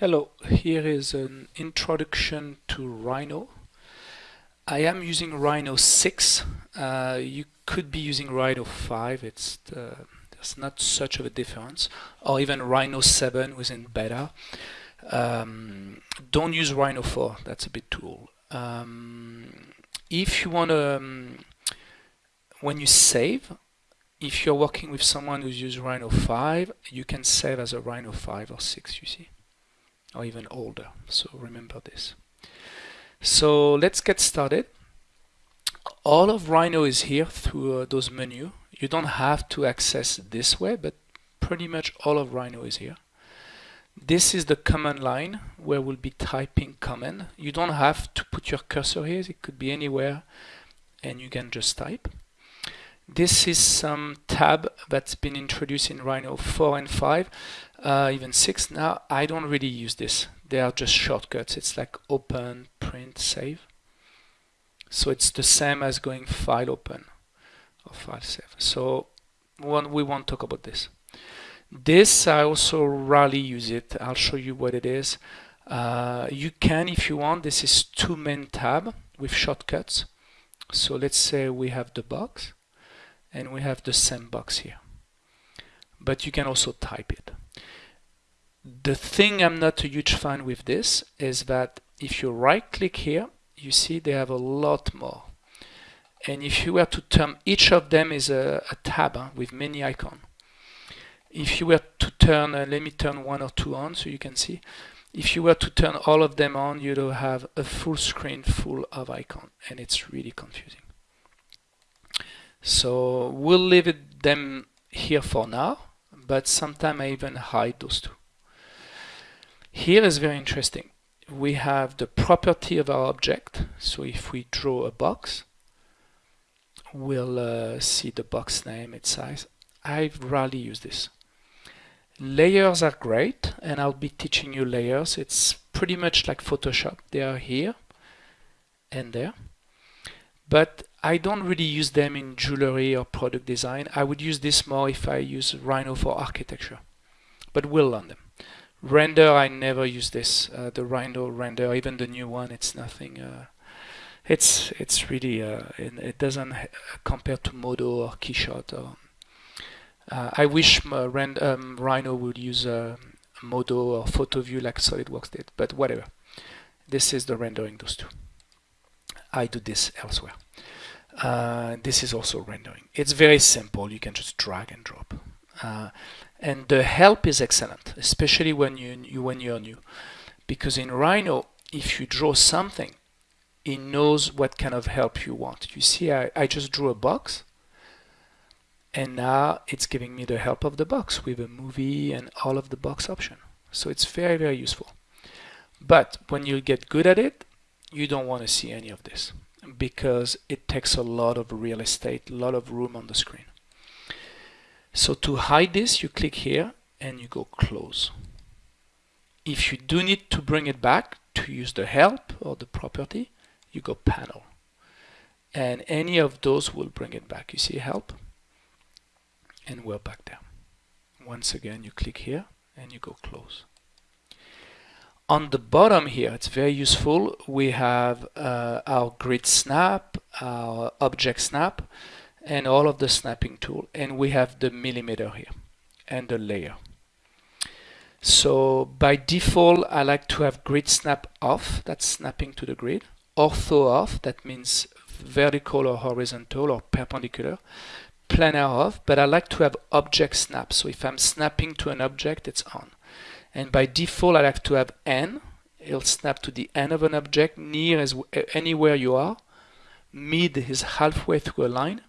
Hello, here is an introduction to Rhino. I am using Rhino 6. Uh, you could be using Rhino 5. It's uh, there's not such of a difference, or even Rhino 7 within beta. Um, don't use Rhino 4. That's a bit too old. Um, if you want to, um, when you save, if you're working with someone who's used Rhino 5, you can save as a Rhino 5 or 6. You see or even older. So remember this. So let's get started. All of Rhino is here through uh, those menu. You don't have to access this way, but pretty much all of Rhino is here. This is the command line where we'll be typing command. You don't have to put your cursor here. It could be anywhere and you can just type. This is some tab that's been introduced in Rhino 4 and 5 uh, even six. Now I don't really use this. They are just shortcuts. It's like open print save. So it's the same as going file open or file save. So one, we won't talk about this. This I also rarely use it. I'll show you what it is. Uh, you can if you want. This is two main tab with shortcuts. So let's say we have the box and we have the same box here. But you can also type it the thing I'm not a huge fan with this is that if you right click here, you see they have a lot more. And if you were to turn each of them is a, a tab huh, with many icons. If you were to turn, uh, let me turn one or two on so you can see. If you were to turn all of them on, you'd have a full screen full of icons and it's really confusing. So we'll leave it, them here for now, but sometime I even hide those two. Here is very interesting. We have the property of our object. So if we draw a box, we'll uh, see the box name, its size. I rarely use this. Layers are great, and I'll be teaching you layers. It's pretty much like Photoshop. They are here and there. But I don't really use them in jewelry or product design. I would use this more if I use Rhino for architecture. But we'll learn them. Render, I never use this. Uh, the Rhino render, even the new one, it's nothing. Uh, it's it's really uh, it, it, doesn't compare to Modo or Keyshot. Or, uh, I wish uh, Rend, um, Rhino would use uh, Modo or PhotoView like SolidWorks did, but whatever. This is the rendering those two. I do this elsewhere. this is also rendering. It's very simple. You can just drag and drop. Uh, and the help is excellent, especially when you, you when you're new, because in Rhino, if you draw something, it knows what kind of help you want. You see, I, I just drew a box, and now it's giving me the help of the box with a movie and all of the box option. So it's very, very useful. But when you get good at it, you don't want to see any of this because it takes a lot of real estate, a lot of room on the screen. So to hide this, you click here and you go close. If you do need to bring it back to use the help or the property, you go panel. And any of those will bring it back. You see help? And we're back there. Once again, you click here and you go close. On the bottom here, it's very useful. We have uh, our grid snap, our object snap, and all of the snapping tool and we have the millimeter here and the layer. So by default I like to have grid snap off that's snapping to the grid ortho off that means vertical or horizontal or perpendicular planar off but I like to have object snap. So if I'm snapping to an object it's on. And by default I like to have n. It'll snap to the end of an object near as anywhere you are mid is halfway through a line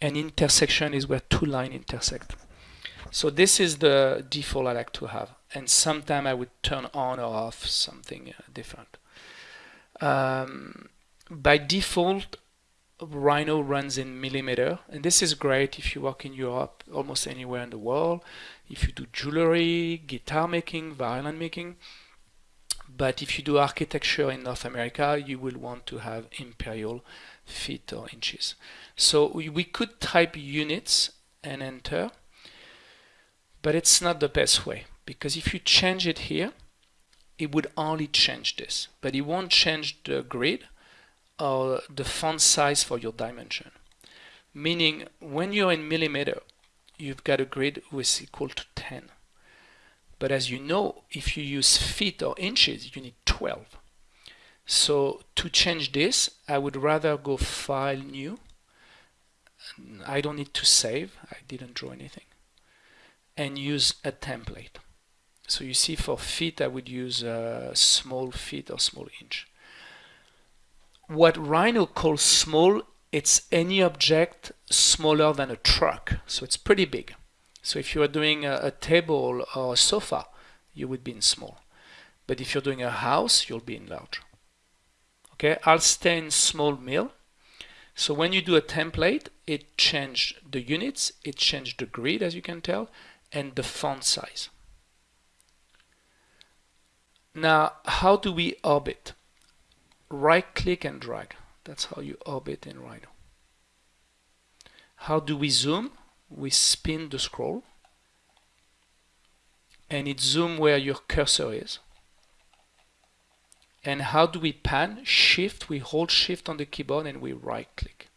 and intersection is where two lines intersect. So this is the default I like to have. And sometimes I would turn on or off something uh, different. Um, by default, Rhino runs in millimeter. And this is great if you work in Europe, almost anywhere in the world. If you do jewelry, guitar making, violin making. But if you do architecture in North America, you will want to have imperial feet or inches. So we, we could type units and enter, but it's not the best way because if you change it here, it would only change this, but it won't change the grid or the font size for your dimension. Meaning when you're in millimeter, you've got a grid which is equal to 10. But as you know, if you use feet or inches, you need 12. So to change this, I would rather go File, New. I don't need to save. I didn't draw anything. And use a template. So you see for feet, I would use a small feet or small inch. What Rhino calls small, it's any object smaller than a truck. So it's pretty big. So if you are doing a, a table or a sofa, you would be in small. But if you're doing a house, you'll be in large. Okay, I'll stay in small mill. So when you do a template, it changed the units, it changed the grid, as you can tell, and the font size. Now, how do we orbit? Right click and drag. That's how you orbit in Rhino. How do we zoom? we spin the scroll and it zoom where your cursor is. And how do we pan? Shift, we hold shift on the keyboard and we right click.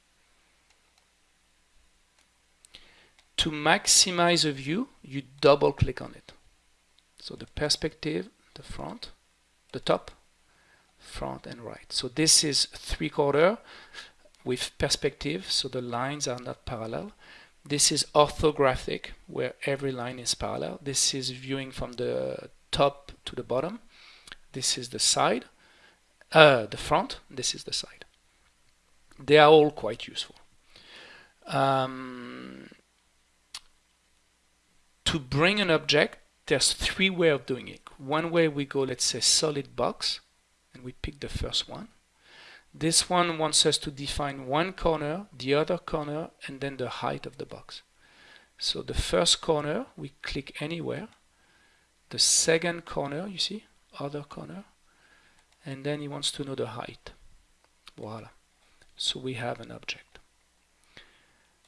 To maximize a view, you double click on it. So the perspective, the front, the top, front and right. So this is three quarter with perspective, so the lines are not parallel. This is orthographic, where every line is parallel. This is viewing from the top to the bottom. This is the side, uh, the front, this is the side. They are all quite useful. Um, to bring an object, there's three ways of doing it. One way we go, let's say, solid box, and we pick the first one. This one wants us to define one corner, the other corner, and then the height of the box. So the first corner, we click anywhere. The second corner, you see, other corner. And then he wants to know the height. Voila. So we have an object.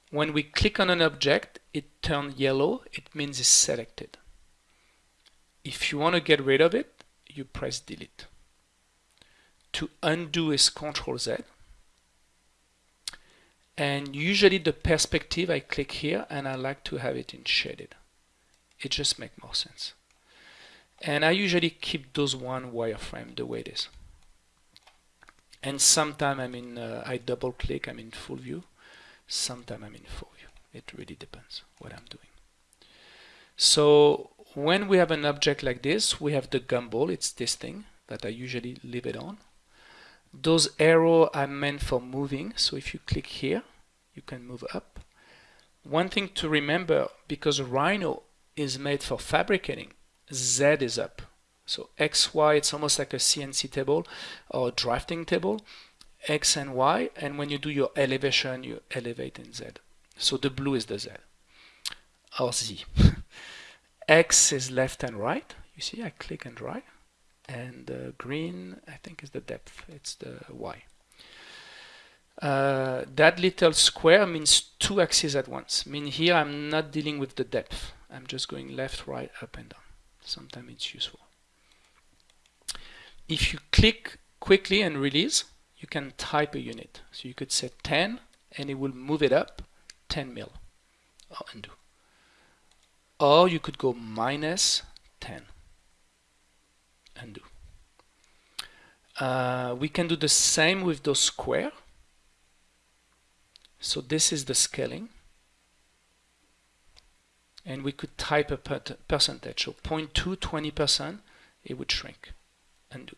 When we click on an object, it turns yellow. It means it's selected. If you want to get rid of it, you press delete to undo is Control Z. And usually the perspective, I click here and I like to have it in shaded. It just makes more sense. And I usually keep those one wireframe the way it is. And sometimes I'm in, uh, I double click, I'm in full view. Sometimes I'm in full view. It really depends what I'm doing. So when we have an object like this, we have the gumball, it's this thing that I usually leave it on. Those arrows are meant for moving. So if you click here, you can move up. One thing to remember, because Rhino is made for fabricating, Z is up. So X, Y, it's almost like a CNC table or drafting table, X and Y, and when you do your elevation, you elevate in Z. So the blue is the Z, or Z. X is left and right. You see, I click and drag and the green I think is the depth it's the Y uh, that little square means two axes at once mean here I'm not dealing with the depth I'm just going left right up and down sometimes it's useful if you click quickly and release you can type a unit so you could set 10 and it will move it up 10 mil or undo or you could go minus 10 undo. Uh, we can do the same with those square. So this is the scaling. And we could type a percentage. So 0.2, 20%, it would shrink. Undo.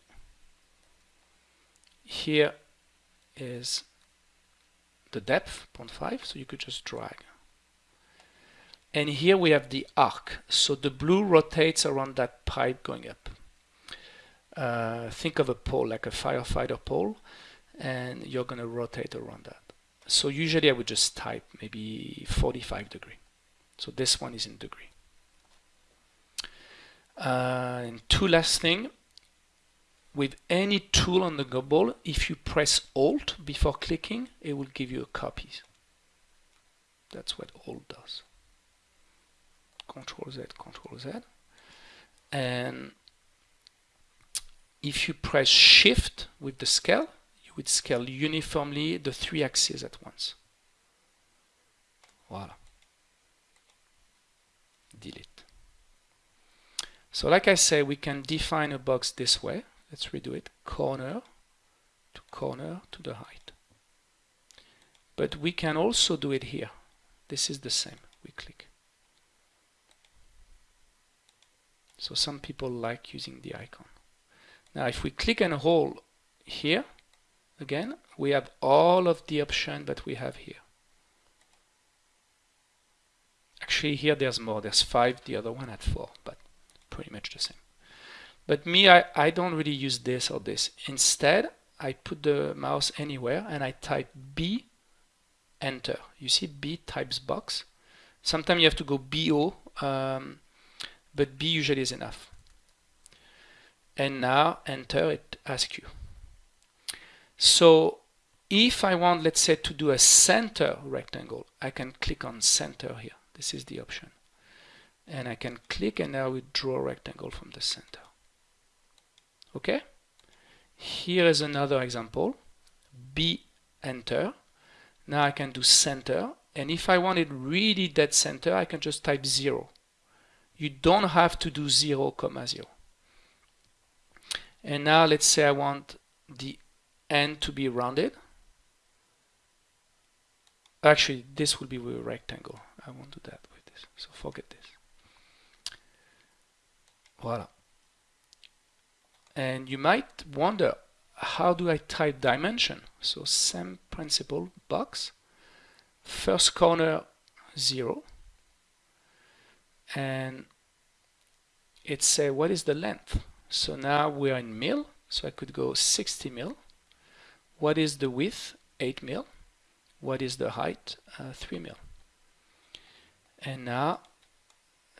Here is the depth, 0.5, so you could just drag. And here we have the arc. So the blue rotates around that pipe going up uh, think of a pole like a firefighter pole and you're going to rotate around that. So usually I would just type maybe 45 degree. So this one is in degree. Uh, and two last thing, with any tool on the gumball, if you press Alt before clicking, it will give you a copy. That's what Alt does. Control Z, Control Z. And if you press shift with the scale, you would scale uniformly the three axes at once. Voila. Delete. So like I say, we can define a box this way. Let's redo it. Corner to corner to the height. But we can also do it here. This is the same. We click. So some people like using the icon. Now if we click and hold here, again, we have all of the options that we have here. Actually here there's more, there's five, the other one had four, but pretty much the same. But me, I, I don't really use this or this. Instead, I put the mouse anywhere and I type B, enter. You see B types box. Sometimes you have to go BO, um, but B usually is enough. And now enter, it asks you. So if I want, let's say, to do a center rectangle, I can click on center here. This is the option. And I can click and now we draw a rectangle from the center. Okay? Here is another example. B, enter. Now I can do center. And if I want it really dead center, I can just type 0. You don't have to do 0, comma 0. And now let's say I want the end to be rounded. Actually, this will be a rectangle. I won't do that with this, so forget this. Voila. And you might wonder, how do I type dimension? So same principle, box, first corner 0, and it say what is the length? So now we are in mil, so I could go 60 mil. What is the width? 8 mil. What is the height? Uh, 3 mil and now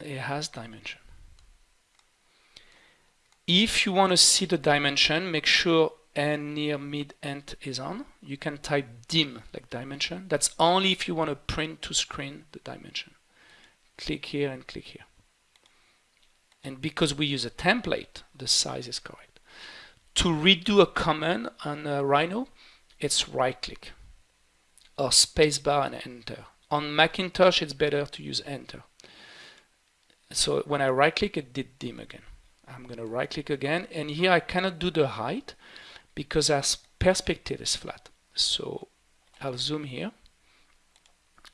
it has dimension. If you want to see the dimension, make sure and near mid end is on. You can type dim like dimension. That's only if you want to print to screen the dimension. Click here and click here. And because we use a template, the size is correct. To redo a command on a Rhino, it's right click or spacebar and enter. On Macintosh, it's better to use Enter. So when I right click, it did dim again. I'm going to right click again. And here I cannot do the height because our perspective is flat. So I'll zoom here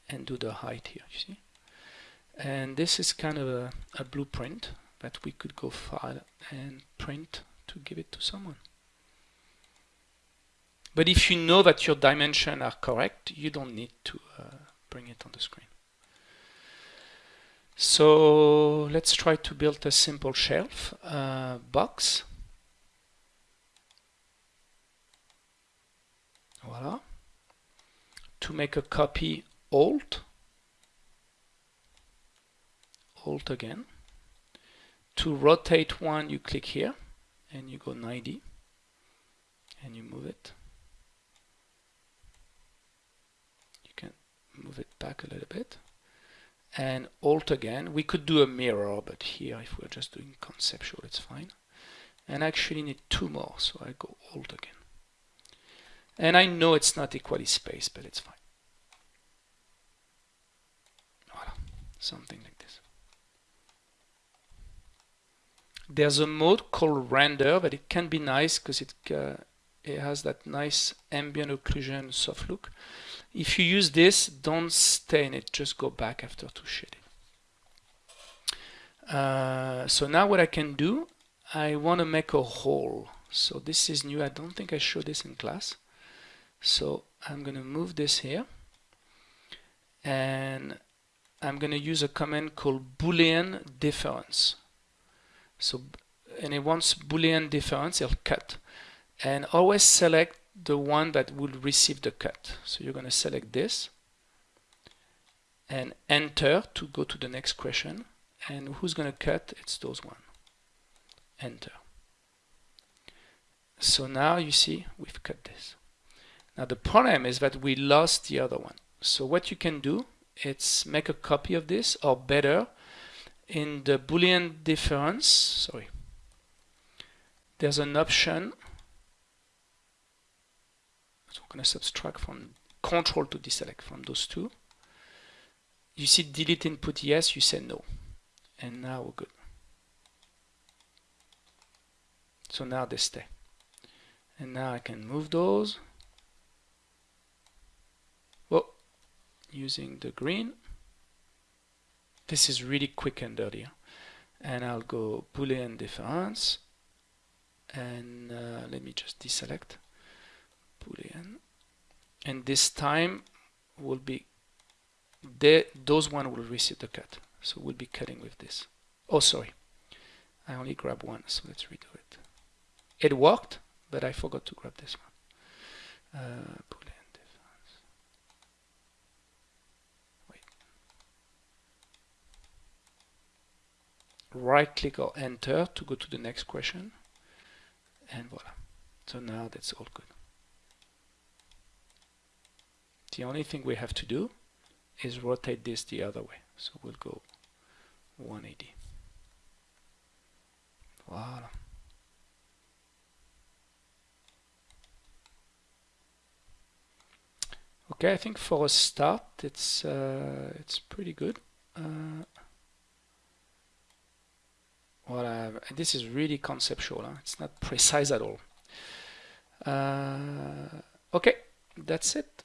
and do the height here, you see. And this is kind of a, a blueprint that we could go file and print to give it to someone. But if you know that your dimensions are correct, you don't need to uh, bring it on the screen. So let's try to build a simple shelf uh, box. Voila. To make a copy, Alt, Alt again. To rotate one, you click here and you go 90 and you move it. Move it back a little bit. And alt again. We could do a mirror but here if we're just doing conceptual it's fine. And I actually need two more so I go alt again. And I know it's not equally spaced but it's fine. Voila. something like this. There's a mode called render but it can be nice because it uh, it has that nice ambient occlusion soft look if you use this, don't stain it, just go back after to shade it. Uh, so now what I can do, I want to make a hole. So this is new, I don't think I showed this in class. So I'm going to move this here and I'm going to use a command called boolean difference. So and it wants boolean difference, it'll cut. And always select the one that will receive the cut. So you're going to select this and enter to go to the next question. And who's going to cut? It's those one. Enter. So now you see we've cut this. Now the problem is that we lost the other one. So what you can do is make a copy of this or better in the boolean difference sorry there's an option. So I'm going to subtract from control to deselect from those two. You see delete input yes, you say no. And now we're good. So now they stay. And now I can move those. Well, using the green. This is really quick and dirty. And I'll go Boolean difference. And uh, let me just deselect. And this time will be they, those one will receive the cut. So we'll be cutting with this. Oh, sorry. I only grab one, so let's redo it. It worked, but I forgot to grab this one. Uh. Right click or enter to go to the next question. And voila. So now that's all good. The only thing we have to do is rotate this the other way. So we'll go 180. Voila. Okay, I think for a start, it's uh, it's pretty good. Uh, well, uh, this is really conceptual. Huh? It's not precise at all. Uh, okay, that's it.